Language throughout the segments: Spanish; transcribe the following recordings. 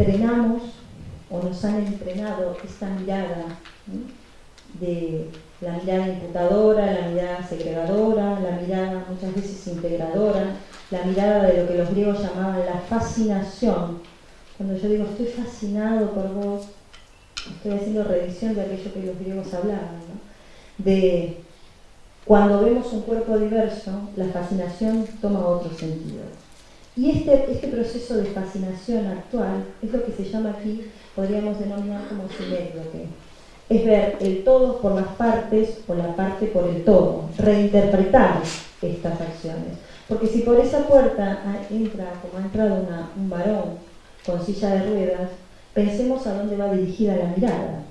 entrenamos o nos han entrenado esta mirada de la mirada imputadora, la mirada segregadora, la mirada muchas veces integradora, la mirada de lo que los griegos llamaban la fascinación. Cuando yo digo estoy fascinado por vos, estoy haciendo revisión de aquello que los griegos hablaban, de cuando vemos un cuerpo diverso, la fascinación toma otro sentido. Y este, este proceso de fascinación actual es lo que se llama aquí, podríamos denominar como sinécdoque. Es ver el todo por las partes o la parte por el todo, reinterpretar estas acciones. Porque si por esa puerta entra, como ha entrado un varón con silla de ruedas, pensemos a dónde va dirigida la mirada.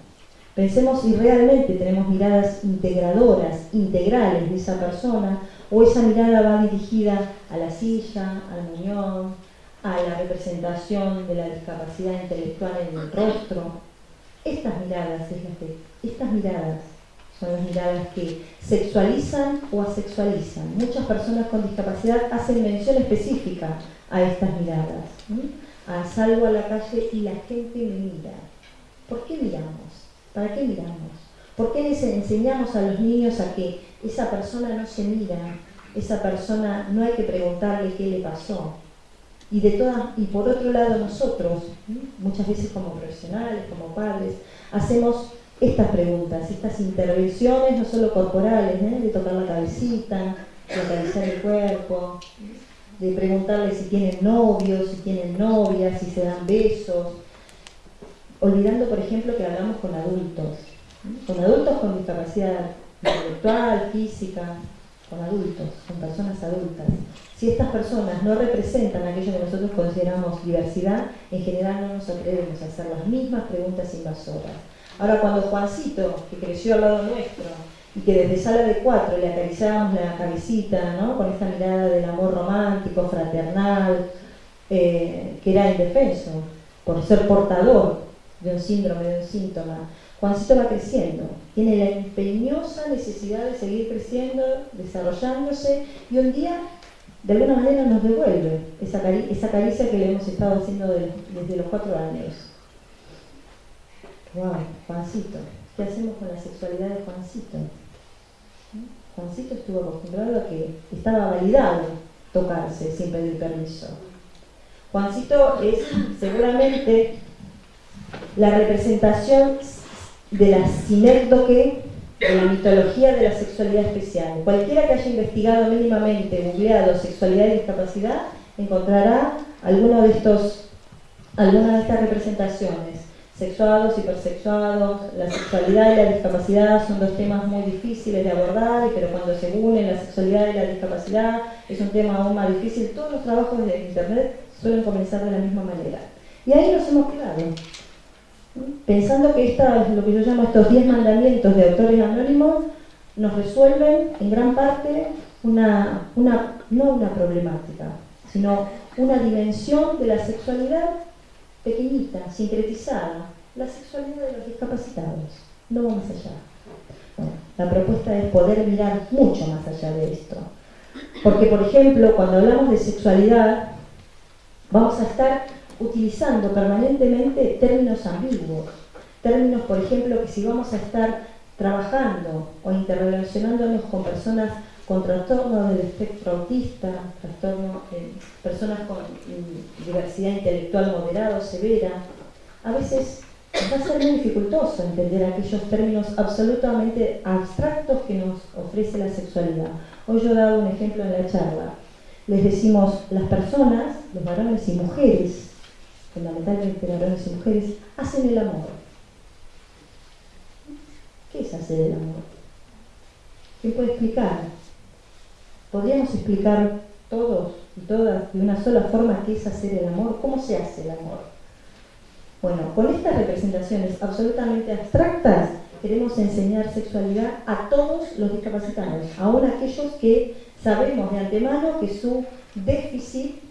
Pensemos si realmente tenemos miradas integradoras, integrales de esa persona, o esa mirada va dirigida a la silla, al muñón, a la representación de la discapacidad intelectual en el rostro. Estas miradas, estas miradas son las miradas que sexualizan o asexualizan. Muchas personas con discapacidad hacen mención específica a estas miradas. A salgo a la calle y la gente me mira. ¿Por qué miramos? ¿Para qué miramos? ¿Por qué les enseñamos a los niños a que esa persona no se mira, esa persona no hay que preguntarle qué le pasó? Y, de todas, y por otro lado nosotros, muchas veces como profesionales, como padres, hacemos estas preguntas, estas intervenciones, no solo corporales, ¿eh? de tocar la cabecita, de acariciar el cuerpo, de preguntarle si tienen novios, si tienen novias, si se dan besos, olvidando, por ejemplo, que hablamos con adultos, con adultos con discapacidad intelectual, física, con adultos, con personas adultas. Si estas personas no representan aquello que nosotros consideramos diversidad, en general no nos atrevemos a hacer las mismas preguntas invasoras. Ahora, cuando Juancito, que creció al lado nuestro, y que desde sala de cuatro le acariciábamos la cabecita, ¿no? con esta mirada del amor romántico, fraternal, eh, que era indefenso, por ser portador de un síndrome, de un síntoma. Juancito va creciendo, tiene la empeñosa necesidad de seguir creciendo, desarrollándose, y un día, de alguna manera, nos devuelve esa, caricia que le hemos estado haciendo desde los cuatro años. Wow, Juancito, ¿qué hacemos con la sexualidad de Juancito? Juancito estuvo acostumbrado a que estaba validado tocarse sin pedir permiso. Juancito es seguramente la representación de la sinécdoque de la mitología de la sexualidad especial. Cualquiera que haya investigado mínimamente, googleado sexualidad y discapacidad, encontrará alguna de, estos, alguna de estas representaciones. Sexuados, hipersexuados, la sexualidad y la discapacidad son dos temas muy difíciles de abordar, pero cuando se unen la sexualidad y la discapacidad es un tema aún más difícil. Todos los trabajos de Internet suelen comenzar de la misma manera. Y ahí nos hemos quedado pensando que lo que yo llamo estos 10 mandamientos de autores anónimos nos resuelven en gran parte una, una, no una problemática, sino una dimensión de la sexualidad pequeñita, sincretizada, la sexualidad de los discapacitados, no más allá. la propuesta es poder mirar mucho más allá de esto. Porque, por ejemplo, cuando hablamos de sexualidad, vamos a estar utilizando permanentemente términos ambiguos. Términos, por ejemplo, que si vamos a estar trabajando o interrelacionándonos con personas con trastorno del espectro autista, trastorno, personas con diversidad intelectual moderada o severa, a veces va a ser muy dificultoso entender aquellos términos absolutamente abstractos que nos ofrece la sexualidad. Hoy yo he dado un ejemplo en la charla. Les decimos las personas, los varones y mujeres, fundamentalmente varones y mujeres, hacen el amor. ¿Qué es hacer el amor? ¿Quién puede explicar? ¿Podríamos explicar todos y todas de una sola forma qué es hacer el amor? ¿Cómo se hace el amor? Bueno, con estas representaciones absolutamente abstractas queremos enseñar sexualidad a todos los discapacitados, aún aquellos que sabemos de antemano que su déficit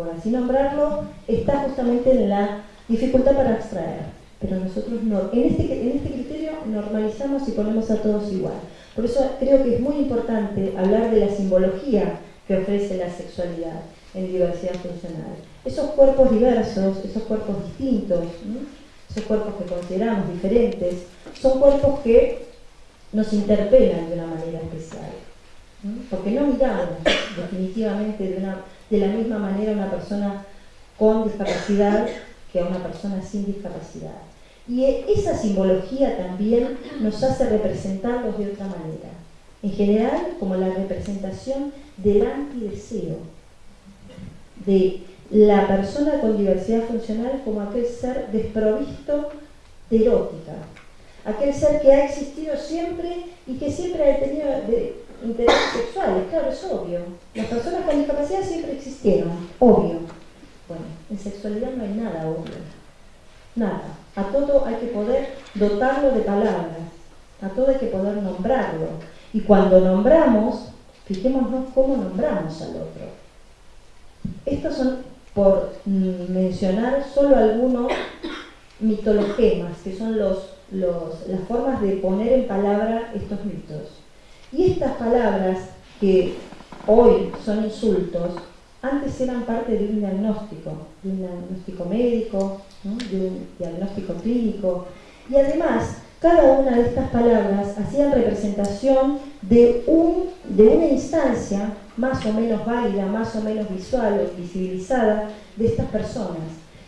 por así nombrarlo, está justamente en la dificultad para abstraer. Pero nosotros no, en este, en este criterio normalizamos y ponemos a todos igual. Por eso creo que es muy importante hablar de la simbología que ofrece la sexualidad. en diversidad funcional. Esos cuerpos diversos, esos cuerpos distintos, esos cuerpos que consideramos diferentes, son cuerpos que nos interpelan de una manera especial. Porque no miramos definitivamente de, de la misma manera una persona con discapacidad que a una persona sin discapacidad. Y esa simbología también nos hace representarlos de otra manera. En general, como la representación del antideseo, de la persona con diversidad funcional como aquel ser desprovisto de erótica, aquel ser que ha existido siempre y que siempre ha tenido intereses sexuales, claro, es obvio. Las personas con discapacidad siempre existieron, obvio. Bueno, en sexualidad no hay nada obvio, nada. A todo hay que poder dotarlo de palabras, a todo hay que poder nombrarlo. Y cuando nombramos, fijémonos cómo nombramos al otro. Estos son, por mencionar solo algunos mitologemas, que son los, las formas de poner en palabra estos mitos. Y estas palabras, que hoy son insultos, antes eran parte de un diagnóstico, de un diagnóstico médico, de un diagnóstico clínico, y además cada una de estas palabras hacían representación de, un, de una instancia más o menos válida, más o menos visual o visibilizada de estas personas.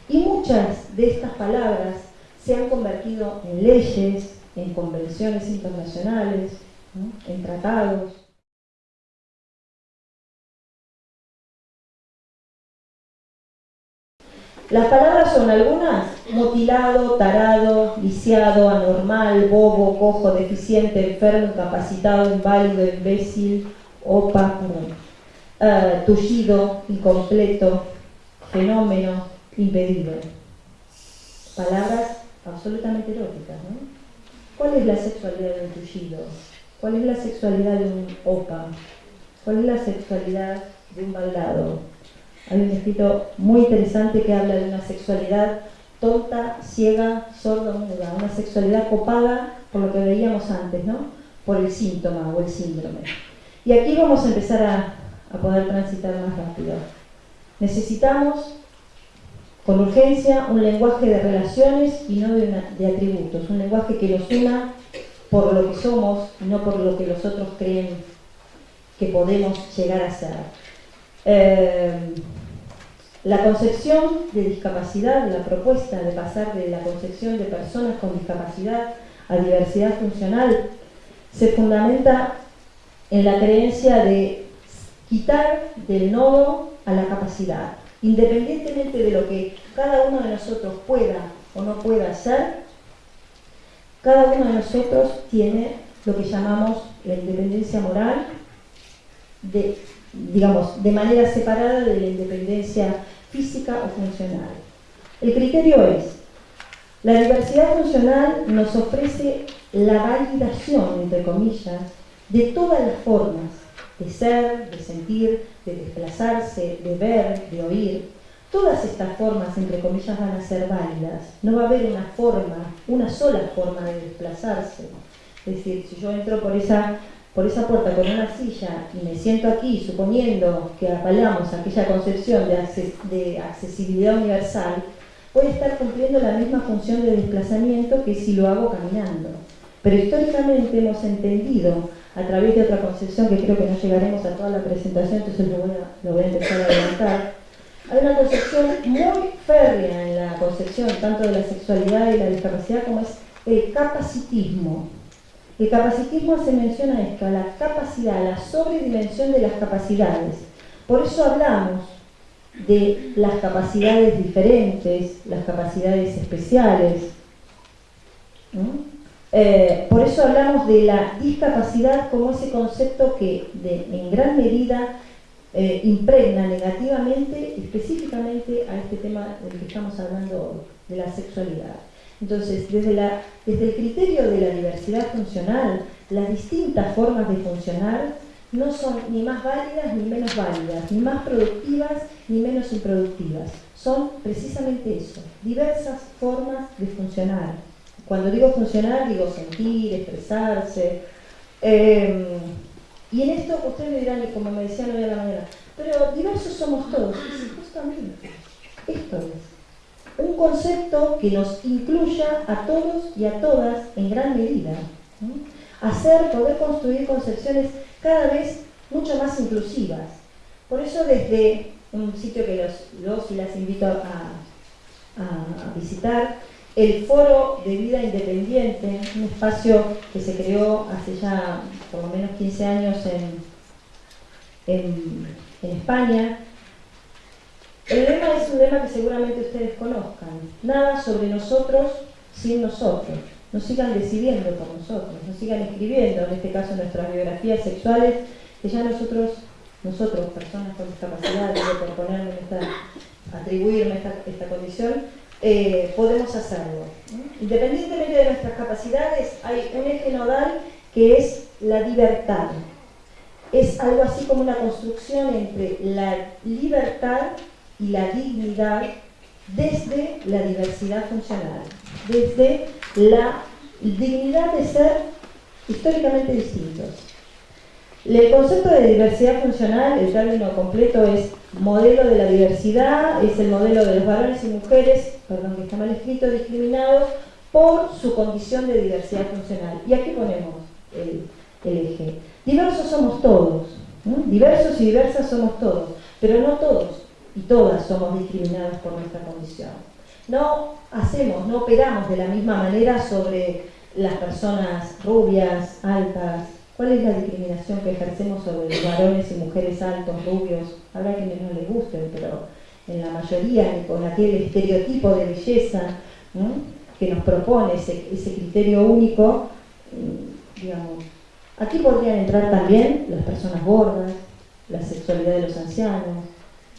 Y muchas de estas palabras se han convertido en leyes, en convenciones internacionales, en tratados. Las palabras son algunas, mutilado, tarado, viciado, anormal, bobo, cojo, deficiente, enfermo, incapacitado, inválido, imbécil, opa, uh, tullido, incompleto, fenómeno, impedido. Palabras absolutamente eróticas, ¿no? ¿Cuál es la sexualidad de un tullido? ¿Cuál es la sexualidad de un opa? ¿Cuál es la sexualidad de un baldado? Hay un escrito muy interesante que habla de una sexualidad tonta, ciega, sorda, muda, una sexualidad copada por lo que veíamos antes, ¿no? Por el síntoma o el síndrome. Y aquí vamos a empezar a, poder transitar más rápido. Necesitamos con urgencia un lenguaje de relaciones y no de, de, atributos, un lenguaje que nos una por lo que somos no por lo que los otros creen que podemos llegar a ser. Eh, la concepción de discapacidad, la propuesta de pasar de la concepción de personas con discapacidad a diversidad funcional, se fundamenta en la creencia de quitar del nodo a la capacidad. Independientemente de lo que cada uno de nosotros pueda o no pueda hacer, cada uno de nosotros tiene lo que llamamos la independencia moral de digamos, de manera separada de la independencia física o funcional. El criterio es, la diversidad funcional nos ofrece la validación, entre comillas, de todas las formas de ser, de sentir, de desplazarse, de ver, de oír. Todas estas formas, entre comillas, van a ser válidas. No va a haber una forma, una sola forma de desplazarse. Es decir, si yo entro por esa por esa puerta con una silla y me siento aquí suponiendo que apalamos aquella concepción de, accesibilidad universal, voy a estar cumpliendo la misma función de desplazamiento que si lo hago caminando. Pero históricamente hemos entendido, a través de otra concepción que creo que no llegaremos a toda la presentación, entonces lo voy a, lo voy a empezar a adelantar, hay una concepción muy férrea en la concepción tanto de la sexualidad y la discapacidad como es el capacitismo el capacitismo hace mención a esto, a la capacidad, a la sobredimensión de las capacidades. Por eso hablamos de las capacidades diferentes, las capacidades especiales. Eh, por eso hablamos de la discapacidad como ese concepto que en gran medida eh, impregna negativamente, específicamente a este tema del que estamos hablando de la sexualidad. Entonces, desde, el criterio de la diversidad funcional, las distintas formas de funcionar no son ni más válidas ni menos válidas, ni más productivas ni menos improductivas. Son precisamente eso, diversas formas de funcionar. Cuando digo funcionar, digo sentir, expresarse. Em, y en esto ustedes dirán, como me decían hoy a la mañana, pero diversos somos todos. Justamente, esto es un concepto que nos incluya a todos y a todas en gran medida. Hacer, poder construir concepciones cada vez mucho más inclusivas. Por eso desde un sitio que los, y las invito a, visitar, el Foro de Vida Independiente, un espacio que se creó hace ya por lo menos 15 años en, España. El lema es un lema que seguramente ustedes conozcan. Nada sobre nosotros sin nosotros. Nos sigan decidiendo por nosotros, nos sigan escribiendo, en este caso nuestras biografías sexuales, que ya nosotros nosotros, personas con discapacidad, por ponerme esta, atribuirme esta, condición, eh, podemos hacerlo. Independientemente de nuestras capacidades, hay un eje nodal que es la libertad. Es algo así como una construcción entre la libertad y la dignidad desde la diversidad funcional, desde la dignidad de ser históricamente distintos. El concepto de diversidad funcional, el término completo es modelo de la diversidad, es el modelo de los varones y mujeres, perdón que está mal escrito, discriminados por su condición de diversidad funcional. Y aquí ponemos el, eje. Diversos somos todos, diversos y diversas somos todos, pero no todos y todas somos discriminados por nuestra condición. No hacemos, no operamos de la misma manera sobre las personas rubias, altas, ¿Cuál es la discriminación que ejercemos sobre los varones y mujeres altos, rubios? Habrá quienes no les gusten, pero en la mayoría, con aquel estereotipo de belleza que nos propone ese, criterio único, mm, digamos, aquí podrían entrar también las personas gordas, la sexualidad de los ancianos,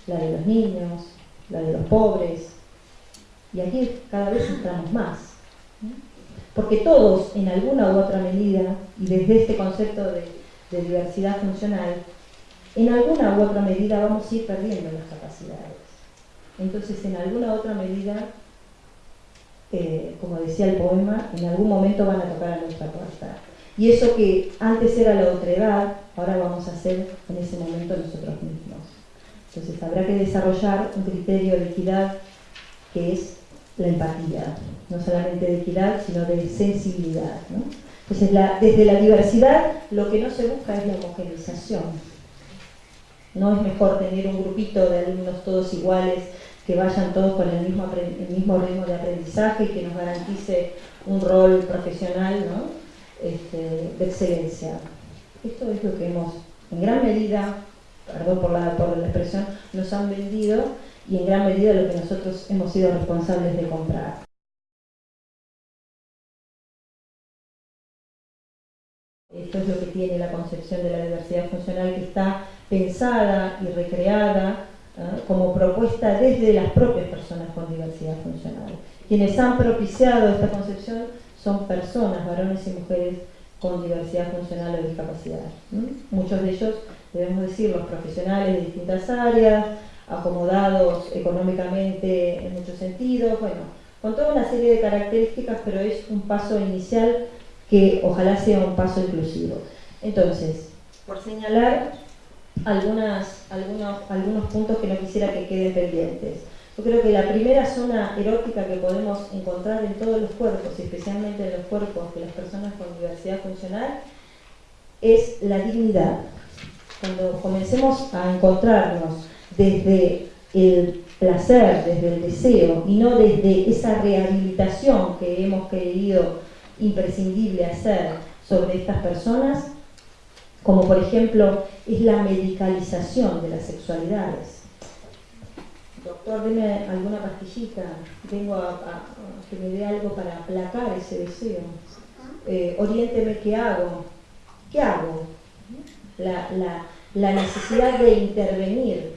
la de los niños, la de los pobres, y aquí cada vez entramos más porque todos en alguna u otra medida, y desde este concepto de, diversidad funcional, en alguna u otra medida vamos a ir perdiendo las capacidades. Entonces, en alguna otra medida, eh, como decía el poema, en algún momento van a tocar a nuestra puerta. Y eso que antes era la otredad, ahora vamos a hacer en ese momento nosotros mismos. Entonces habrá que desarrollar un criterio de equidad que es la empatía, no solamente de equidad, sino de sensibilidad. Entonces, desde la diversidad lo que no se busca es la homogeneización. No es mejor tener un grupito de alumnos todos iguales, que vayan todos con el mismo, ritmo de aprendizaje y que nos garantice un rol profesional este, de excelencia. Esto es lo que hemos, en gran medida, perdón por la, por la expresión, nos han vendido y en gran medida lo que nosotros hemos sido responsables de comprar. Esto es lo que tiene la concepción de la diversidad funcional que está pensada y recreada como propuesta desde las propias personas con diversidad funcional. Quienes han propiciado esta concepción son personas, varones y mujeres con diversidad funcional o discapacidad. Muchos de ellos, debemos decir, los profesionales de distintas áreas, acomodados económicamente en muchos sentidos, bueno, con toda una serie de características, pero es un paso inicial que ojalá sea un paso inclusivo. Entonces, por señalar algunas, algunos, algunos puntos que no quisiera que queden pendientes. Yo creo que la primera zona erótica que podemos encontrar en todos los cuerpos, especialmente en los cuerpos de las personas con diversidad funcional, es la dignidad. Cuando comencemos a encontrarnos desde el placer, desde el deseo y no desde esa rehabilitación que hemos creído imprescindible hacer sobre estas personas, como por ejemplo es la medicalización de las sexualidades. Doctor, deme alguna pastillita, vengo a, que me dé algo para aplacar ese deseo. Eh, oriénteme qué hago. ¿Qué hago? la necesidad de intervenir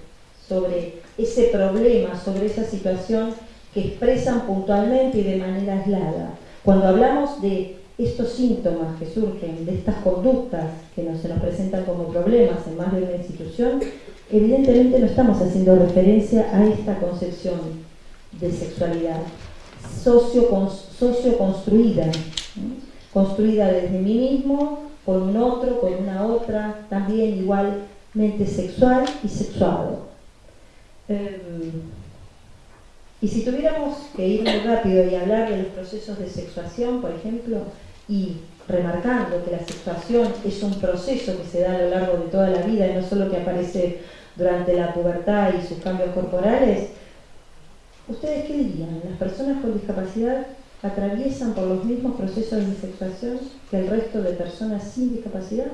sobre ese problema, sobre esa situación que expresan puntualmente y de manera aislada. Cuando hablamos de estos síntomas que surgen, de estas conductas que se nos presentan como problemas en más de una institución, evidentemente no estamos haciendo referencia a esta concepción de sexualidad socio, socio construida, construida desde mí mismo, con un otro, con una otra, también igual mente sexual y sexuado. Em, y si tuviéramos que ir muy rápido y hablar de los procesos de sexuación, por ejemplo, y remarcando que la sexuación es un proceso que se da a lo largo de toda la vida y no solo que aparece durante la pubertad y sus cambios corporales, ¿ustedes qué dirían? ¿Las personas con discapacidad atraviesan por los mismos procesos de sexuación que el resto de personas sin discapacidad?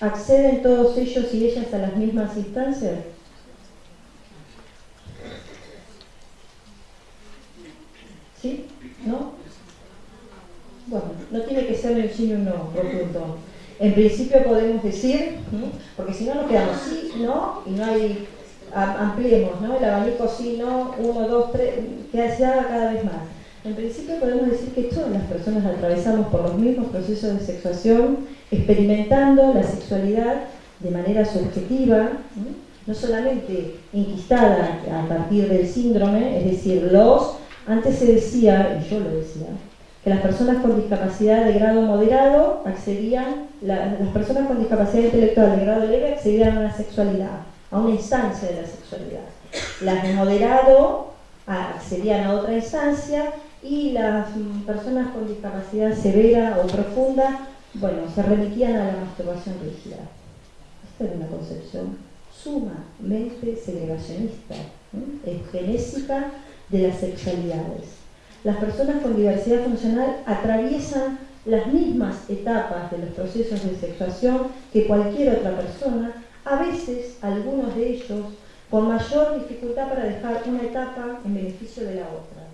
¿Acceden todos ellos y ellas a las mismas instancias? ¿Sí? ¿No? Bueno, no tiene que ser el sí o no, rotundo. En principio podemos decir, porque si no nos quedamos sí, no, y no hay, ampliemos, ¿no? El abanico sí, no, uno, dos, tres, que se haga cada vez más. En principio podemos decir que todas las personas atravesamos por los mismos procesos de sexuación, experimentando la sexualidad de manera subjetiva, no solamente inquistada a partir del síndrome, es decir, los, antes se decía, y yo lo decía, que las personas con discapacidad de grado moderado accedían, las personas con discapacidad intelectual de grado leve accedían a la sexualidad, a una instancia de la sexualidad. Las de moderado accedían a otra instancia y las mm, personas con discapacidad severa o profunda, bueno, se remitían a la masturbación rígida. Esta era una concepción sumamente segregacionista, genésica de las sexualidades. Las personas con diversidad funcional atraviesan las mismas etapas de los procesos de sexuación que cualquier otra persona, a veces algunos de ellos con mayor dificultad para dejar una etapa en beneficio de la otra.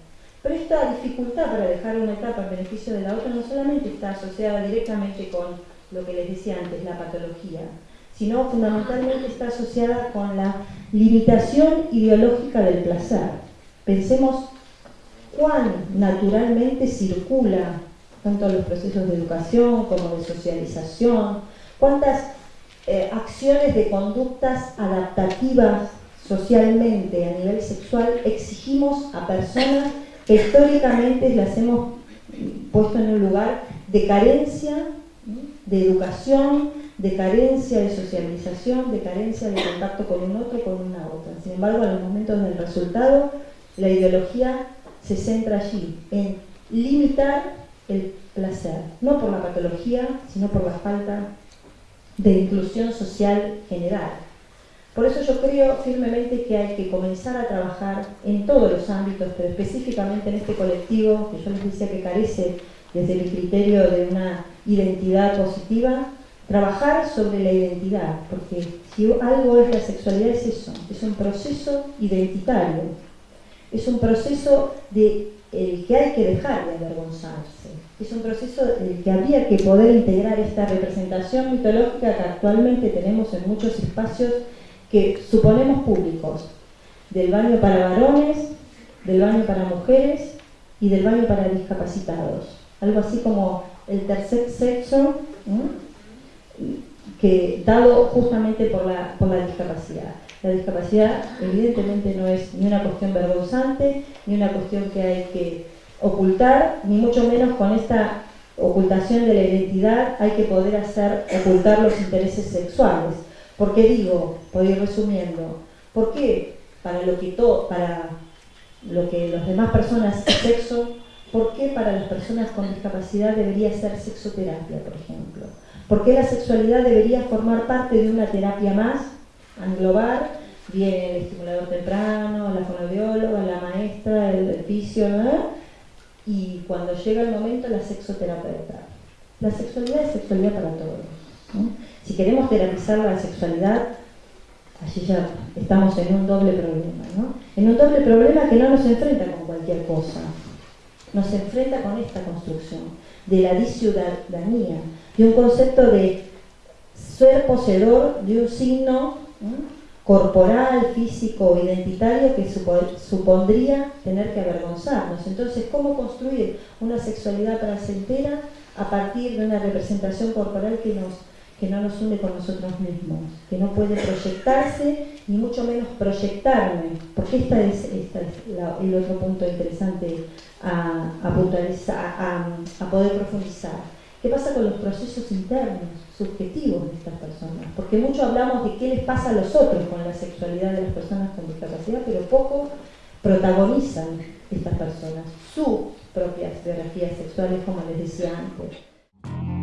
Pero esta dificultad para dejar una etapa en beneficio de la otra no solamente está asociada directamente con lo que les decía antes, la patología, sino fundamentalmente está asociada con la limitación ideológica del placer. Pensemos cuán naturalmente circula tanto los procesos de educación como de socialización, cuántas eh, acciones de conductas adaptativas socialmente a nivel sexual exigimos a personas que históricamente las hemos puesto en un lugar de carencia de educación, de carencia de socialización, de carencia de contacto con un otro, con una otra. Sin embargo, en los momentos del resultado, la ideología se centra allí, en limitar el placer, no por la patología, sino por la falta de inclusión social general. Por eso yo creo firmemente que hay que comenzar a trabajar en todos los ámbitos, pero específicamente en este colectivo, que yo les decía que carece desde el criterio de una identidad positiva, trabajar sobre la identidad, porque si algo es la sexualidad es eso, es un proceso identitario, es un proceso de el que hay que dejar de avergonzarse, es un proceso del que habría que poder integrar esta representación mitológica que actualmente tenemos en muchos espacios que suponemos públicos, del baño para varones, del baño para mujeres y del baño para discapacitados. Algo así como el tercer sexo, que dado justamente por la discapacidad. La discapacidad evidentemente no es ni una cuestión vergonzante, ni una cuestión que hay que ocultar, ni mucho menos con esta ocultación de la identidad hay que poder hacer ocultar los intereses sexuales. ¿Por qué digo, por ir resumiendo, ¿por qué para lo que, to, para lo que las demás personas sexo, por qué para las personas con discapacidad debería ser sexoterapia, por ejemplo? ¿Por qué la sexualidad debería formar parte de una terapia más englobar, viene el estimulador temprano, la fonobióloga, la maestra, el, fisio, y cuando llega el momento la sexoterapeuta. La sexualidad es sexualidad para todos. Si queremos terapizar la sexualidad, allí ya estamos en un doble problema. ¿no? En un doble problema que no nos enfrenta con cualquier cosa, nos enfrenta con esta construcción de la disciudadanía, de un concepto de ser poseedor de un signo corporal, físico, identitario que supondría tener que avergonzarnos. Entonces, ¿cómo construir una sexualidad placentera a partir de una representación corporal que, nos, que no nos une con nosotros mismos, que no puede proyectarse, ni mucho menos proyectarme? Porque este es, el otro punto interesante a, a, a poder profundizar ¿Qué pasa con los procesos internos, subjetivos de estas personas? Porque mucho hablamos de qué les pasa a los otros con la sexualidad de las personas con discapacidad, pero poco protagonizan estas personas sus propias biografías sexuales, como les decía antes.